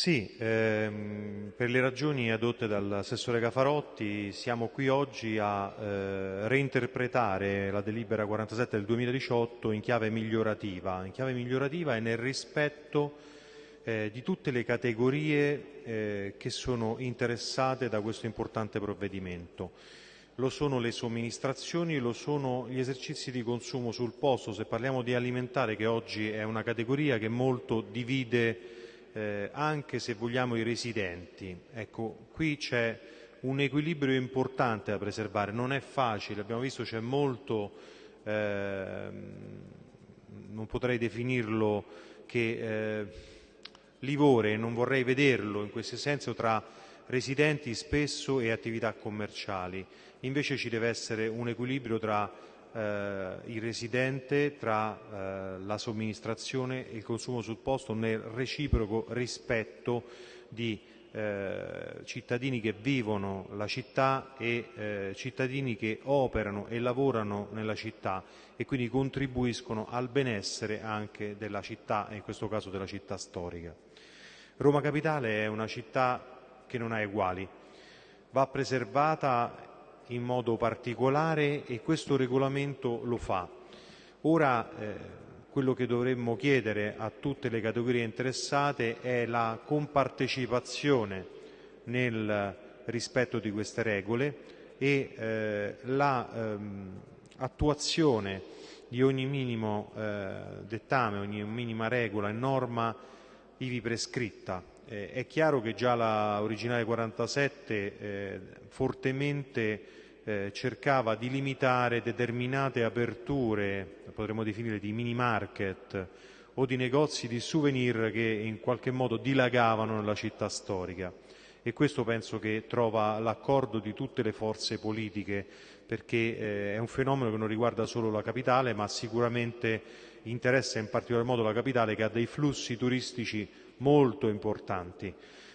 Sì, ehm, per le ragioni adotte dall'assessore Cafarotti siamo qui oggi a eh, reinterpretare la delibera 47 del 2018 in chiave migliorativa, in chiave migliorativa e nel rispetto eh, di tutte le categorie eh, che sono interessate da questo importante provvedimento. Lo sono le somministrazioni, lo sono gli esercizi di consumo sul posto, se parliamo di alimentare che oggi è una categoria che molto divide eh, anche se vogliamo i residenti. Ecco, qui c'è un equilibrio importante da preservare, non è facile, abbiamo visto c'è molto, eh, non potrei definirlo che eh, livore, non vorrei vederlo in questo senso tra residenti spesso e attività commerciali, invece ci deve essere un equilibrio tra il residente tra eh, la somministrazione e il consumo sul posto nel reciproco rispetto di eh, cittadini che vivono la città e eh, cittadini che operano e lavorano nella città e quindi contribuiscono al benessere anche della città e in questo caso della città storica. Roma Capitale è una città che non ha uguali, va preservata in modo particolare e questo regolamento lo fa. Ora eh, quello che dovremmo chiedere a tutte le categorie interessate è la compartecipazione nel rispetto di queste regole e eh, l'attuazione ehm, di ogni minimo eh, dettame, ogni minima regola e norma ivi prescritta. Eh, è chiaro che già la originale 47 eh, fortemente eh, cercava di limitare determinate aperture, potremmo definire di mini market o di negozi di souvenir che in qualche modo dilagavano nella città storica e questo penso che trova l'accordo di tutte le forze politiche perché eh, è un fenomeno che non riguarda solo la capitale ma sicuramente interessa in particolar modo la capitale che ha dei flussi turistici molto importanti.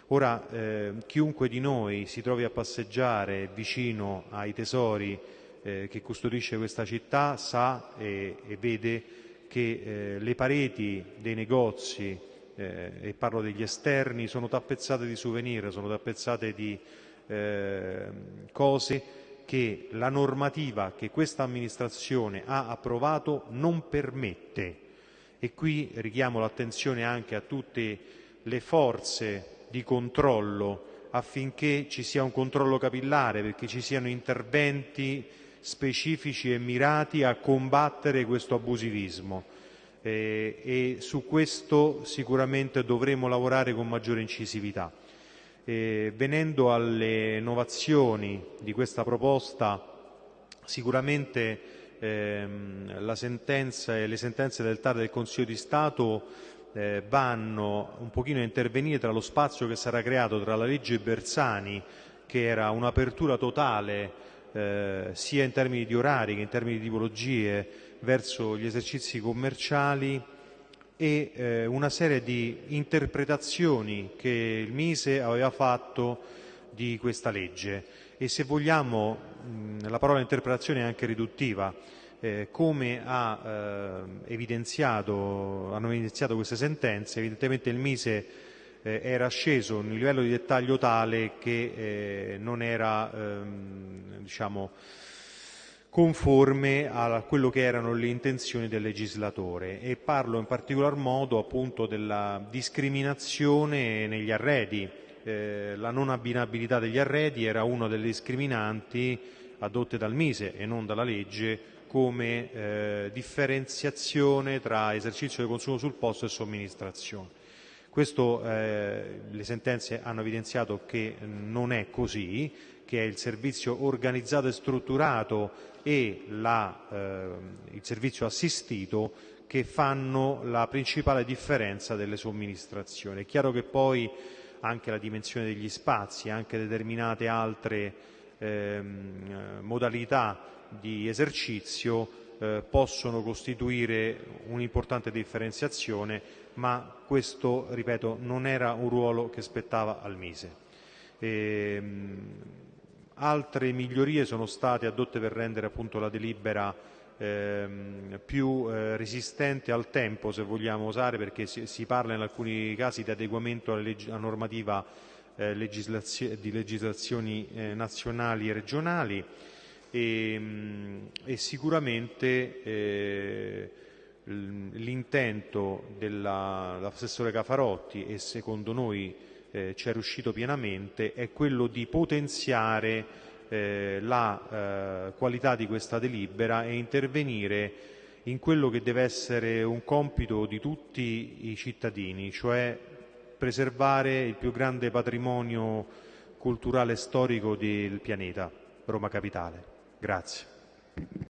Ora, eh, chiunque di noi si trovi a passeggiare vicino ai tesori eh, che custodisce questa città sa e, e vede che eh, le pareti dei negozi, eh, e parlo degli esterni, sono tappezzate di souvenir, sono tappezzate di eh, cose che la normativa che questa amministrazione ha approvato non permette. E qui richiamo l'attenzione anche a tutte le forze di controllo affinché ci sia un controllo capillare, perché ci siano interventi specifici e mirati a combattere questo abusivismo. Eh, e su questo sicuramente dovremo lavorare con maggiore incisività. Eh, venendo alle innovazioni di questa proposta, sicuramente ehm, sentenza e le sentenze del TAR del Consiglio di Stato eh, vanno un pochino a intervenire tra lo spazio che sarà creato tra la legge Bersani, che era un'apertura totale eh, sia in termini di orari che in termini di tipologie verso gli esercizi commerciali e eh, una serie di interpretazioni che il Mise aveva fatto di questa legge. E se vogliamo mh, la parola interpretazione è anche riduttiva eh, come ha, eh, evidenziato, hanno evidenziato queste sentenze, evidentemente il Mise eh, era sceso in un livello di dettaglio tale che eh, non era ehm, diciamo, conforme a quello che erano le intenzioni del legislatore e parlo in particolar modo appunto della discriminazione negli arredi. Eh, la non abbinabilità degli arredi era una delle discriminanti adotte dal Mise e non dalla legge come eh, differenziazione tra esercizio del consumo sul posto e somministrazione. Questo eh, le sentenze hanno evidenziato che non è così, che è il servizio organizzato e strutturato e la, eh, il servizio assistito che fanno la principale differenza delle somministrazioni. È chiaro che poi anche la dimensione degli spazi, anche determinate altre ehm, modalità di esercizio eh, possono costituire un'importante differenziazione, ma questo, ripeto, non era un ruolo che spettava al Mise. E, ehm, altre migliorie sono state adotte per rendere appunto la delibera ehm, più eh, resistente al tempo, se vogliamo usare, perché si, si parla in alcuni casi di adeguamento alla, leg- alla normativa eh, legislazio- di legislazioni eh, nazionali e regionali e, mh, e sicuramente eh, l'intento dell'assessore Cafarotti e secondo noi eh, ci è riuscito pienamente è quello di potenziare eh, la eh, qualità di questa delibera e intervenire in quello che deve essere un compito di tutti i cittadini, cioè preservare il più grande patrimonio culturale e storico del pianeta, Roma Capitale. Grazie.